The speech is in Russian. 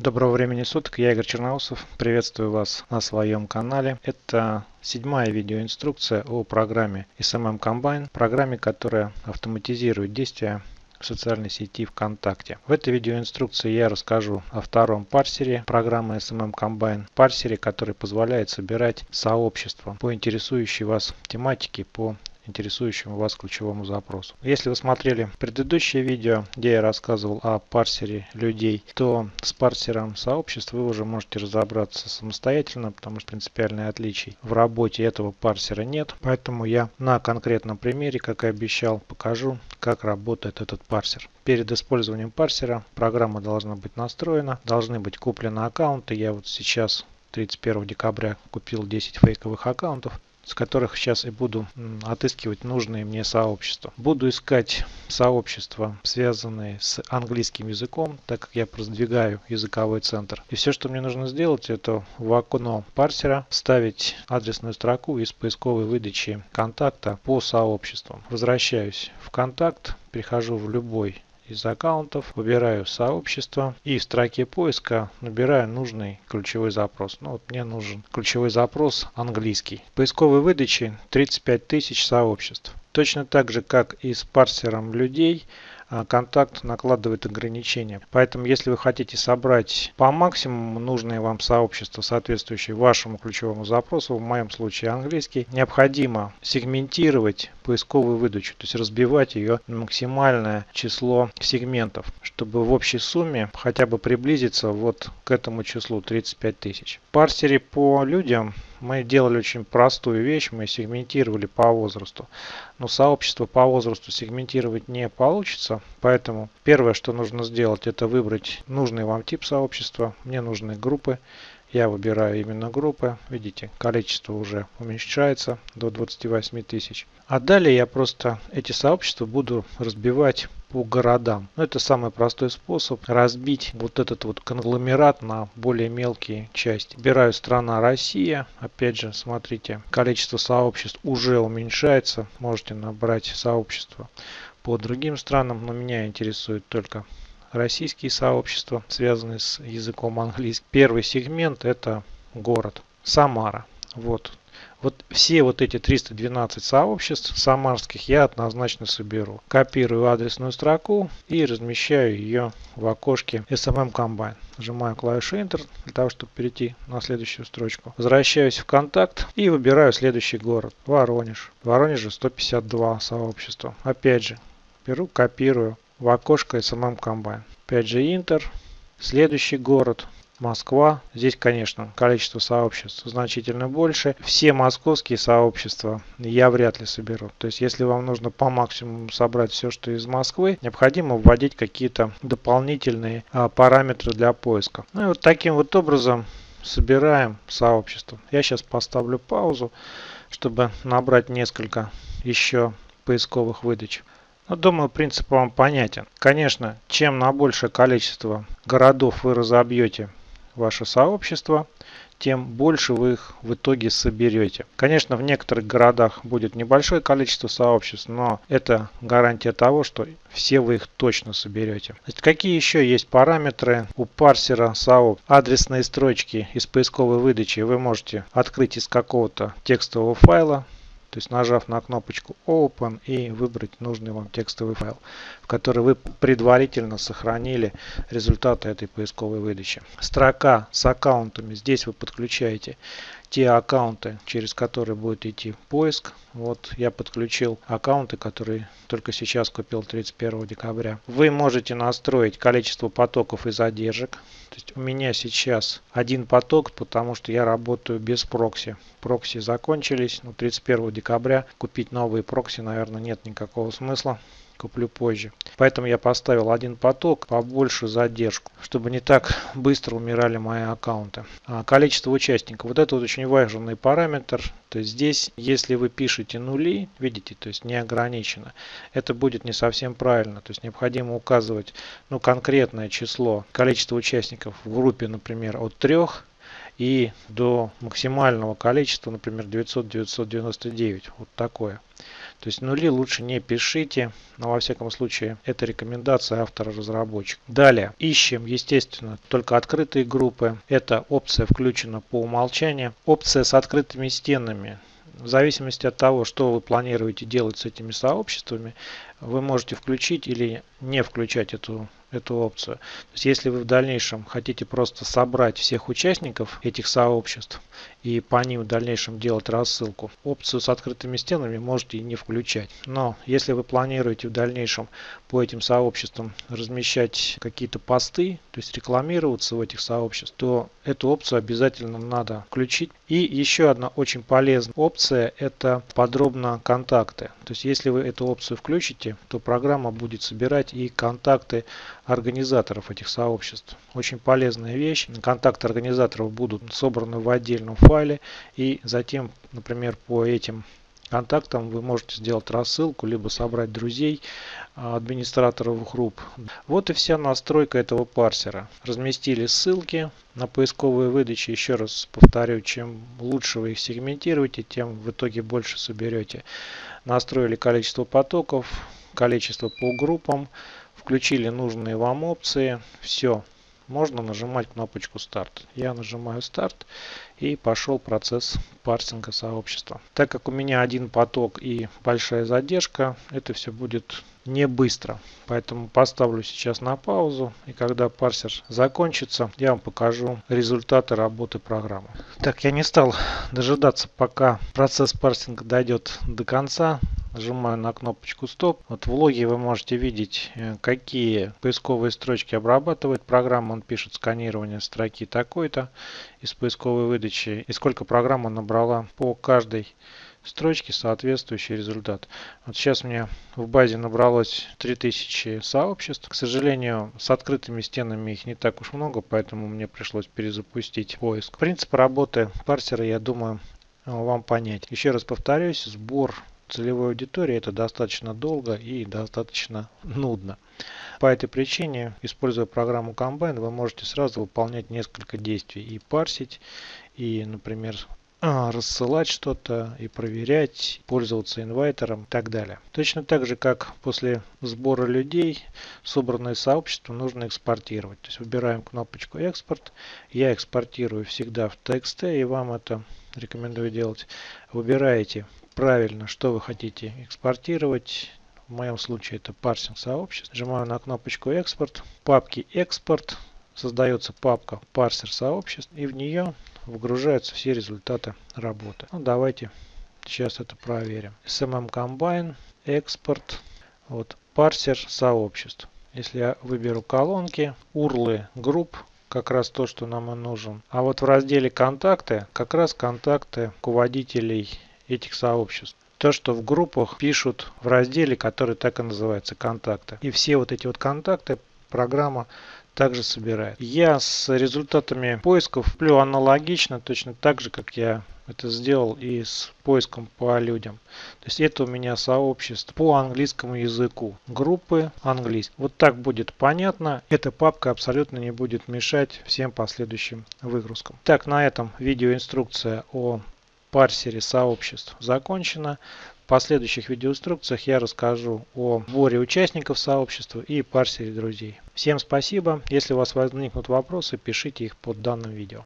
Доброго времени суток, я Игорь Черноусов, приветствую вас на своем канале. Это седьмая видеоинструкция о программе SMM Combine, программе, которая автоматизирует действия в социальной сети ВКонтакте. В этой видеоинструкции я расскажу о втором парсере программы SMM Combine, парсере, который позволяет собирать сообщества по интересующей вас тематике по интересующему вас ключевому запросу. Если вы смотрели предыдущее видео, где я рассказывал о парсере людей, то с парсером сообществ вы уже можете разобраться самостоятельно, потому что принципиальных отличий в работе этого парсера нет. Поэтому я на конкретном примере, как и обещал, покажу, как работает этот парсер. Перед использованием парсера программа должна быть настроена, должны быть куплены аккаунты. Я вот сейчас 31 декабря купил 10 фейковых аккаунтов с которых сейчас и буду отыскивать нужные мне сообщества. Буду искать сообщества, связанные с английским языком, так как я продвигаю языковой центр. И все, что мне нужно сделать, это в окно парсера вставить адресную строку из поисковой выдачи контакта по сообществам. Возвращаюсь в контакт, перехожу в любой из аккаунтов, выбираю сообщество и в строке поиска набираю нужный ключевой запрос. Ну вот мне нужен ключевой запрос английский. В поисковой выдаче 35 тысяч сообществ. Точно так же, как и с парсером людей, контакт накладывает ограничения. Поэтому, если вы хотите собрать по максимуму нужное вам сообщество, соответствующее вашему ключевому запросу, в моем случае английский, необходимо сегментировать поисковую выдачу, то есть разбивать ее на максимальное число сегментов, чтобы в общей сумме хотя бы приблизиться вот к этому числу 35 тысяч. В парсере по людям мы делали очень простую вещь, мы сегментировали по возрасту. Но сообщество по возрасту сегментировать не получится, поэтому первое, что нужно сделать, это выбрать нужный вам тип сообщества. Мне нужны группы. Я выбираю именно группы. Видите, количество уже уменьшается до 28 тысяч. А далее я просто эти сообщества буду разбивать по городам. Ну, это самый простой способ разбить вот этот вот конгломерат на более мелкие части. Выбираю страна Россия. Опять же, смотрите, количество сообществ уже уменьшается. Можете набрать сообщества по другим странам, но меня интересует только российские сообщества, связанные с языком английским. Первый сегмент это город Самара. Вот вот все вот эти 312 сообществ самарских я однозначно соберу. Копирую адресную строку и размещаю ее в окошке SMM Combine. Нажимаю клавишу Enter для того, чтобы перейти на следующую строчку. Возвращаюсь в контакт и выбираю следующий город. Воронеж. В Воронеже 152 сообщества. Опять же, беру, копирую в окошко SMM Combine. Опять же Enter. Следующий город. Москва. Здесь, конечно, количество сообществ значительно больше. Все московские сообщества я вряд ли соберу. То есть, если вам нужно по максимуму собрать все, что из Москвы, необходимо вводить какие-то дополнительные а, параметры для поиска. Ну и вот таким вот образом собираем сообщество. Я сейчас поставлю паузу, чтобы набрать несколько еще поисковых выдач. Но ну, думаю, принцип вам понятен. Конечно, чем на большее количество городов вы разобьете ваше сообщество, тем больше вы их в итоге соберете. Конечно, в некоторых городах будет небольшое количество сообществ, но это гарантия того, что все вы их точно соберете. Значит, какие еще есть параметры у парсера сообществ? Адресные строчки из поисковой выдачи вы можете открыть из какого-то текстового файла, то есть нажав на кнопочку Open и выбрать нужный вам текстовый файл, в который вы предварительно сохранили результаты этой поисковой выдачи. Строка с аккаунтами. Здесь вы подключаете те аккаунты, через которые будет идти поиск. Вот я подключил аккаунты, которые только сейчас купил 31 декабря. Вы можете настроить количество потоков и задержек. То есть у меня сейчас один поток, потому что я работаю без прокси. Прокси закончились. Ну, 31 декабря купить новые прокси, наверное, нет никакого смысла куплю позже. Поэтому я поставил один поток, побольше задержку, чтобы не так быстро умирали мои аккаунты. А количество участников. Вот это вот очень важный параметр. То есть здесь, если вы пишете нули, видите, то есть не ограничено, это будет не совсем правильно. То есть необходимо указывать ну, конкретное число, количество участников в группе, например, от 3 и до максимального количества, например, 900-999. Вот такое. То есть нули лучше не пишите, но во всяком случае это рекомендация автора-разработчика. Далее ищем, естественно, только открытые группы. Эта опция включена по умолчанию. Опция с открытыми стенами в зависимости от того, что вы планируете делать с этими сообществами, вы можете включить или не включать эту, эту опцию. То есть, если вы в дальнейшем хотите просто собрать всех участников этих сообществ и по ним в дальнейшем делать рассылку, опцию с открытыми стенами можете и не включать. Но если вы планируете в дальнейшем по этим сообществам размещать какие-то посты, то есть рекламироваться в этих сообществах, то эту опцию обязательно надо включить. И еще одна очень полезная опция это подробно контакты. То есть если вы эту опцию включите, то программа будет собирать и контакты организаторов этих сообществ. Очень полезная вещь. Контакты организаторов будут собраны в отдельном файле и затем, например, по этим контактам вы можете сделать рассылку, либо собрать друзей а, администраторов групп. Вот и вся настройка этого парсера. Разместили ссылки на поисковые выдачи. Еще раз повторю, чем лучше вы их сегментируете, тем в итоге больше соберете. Настроили количество потоков, количество по группам, включили нужные вам опции. Все, можно нажимать кнопочку старт. Я нажимаю старт и пошел процесс парсинга сообщества. Так как у меня один поток и большая задержка, это все будет не быстро. Поэтому поставлю сейчас на паузу. И когда парсер закончится, я вам покажу результаты работы программы. Так, я не стал дожидаться, пока процесс парсинга дойдет до конца. Нажимаю на кнопочку стоп. Вот в логе вы можете видеть, э, какие поисковые строчки обрабатывает программа. Он пишет сканирование строки такой-то из поисковой выдачи и сколько программа набрала по каждой строчке соответствующий результат. Вот сейчас меня в базе набралось 3000 сообществ. К сожалению, с открытыми стенами их не так уж много, поэтому мне пришлось перезапустить поиск. Принцип работы парсера, я думаю, вам понять. Еще раз повторюсь, сбор целевой аудитории это достаточно долго и достаточно нудно. По этой причине, используя программу Combine, вы можете сразу выполнять несколько действий и парсить, и, например, а, рассылать что-то и проверять, пользоваться инвайтером и так далее. Точно так же, как после сбора людей, собранное сообщество нужно экспортировать. То есть выбираем кнопочку экспорт. Я экспортирую всегда в TXT и вам это рекомендую делать. Выбираете правильно, что вы хотите экспортировать. В моем случае это парсинг сообществ. Нажимаю на кнопочку экспорт. В папке экспорт создается папка парсер сообществ и в нее выгружаются все результаты работы. Ну, давайте сейчас это проверим. SMM Combine, экспорт, вот парсер сообществ. Если я выберу колонки, урлы групп, как раз то, что нам и нужен. А вот в разделе контакты, как раз контакты руководителей этих сообществ. То, что в группах пишут в разделе, который так и называется контакты. И все вот эти вот контакты программа также собирает. Я с результатами поисков плю аналогично, точно так же, как я это сделал и с поиском по людям. То есть это у меня сообщество по английскому языку. Группы английский. Вот так будет понятно. Эта папка абсолютно не будет мешать всем последующим выгрузкам. Так, на этом видеоинструкция о парсере сообществ закончена последующих видеоинструкциях я расскажу о сборе участников сообщества и парсере друзей. Всем спасибо. Если у вас возникнут вопросы, пишите их под данным видео.